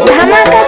ধামাকা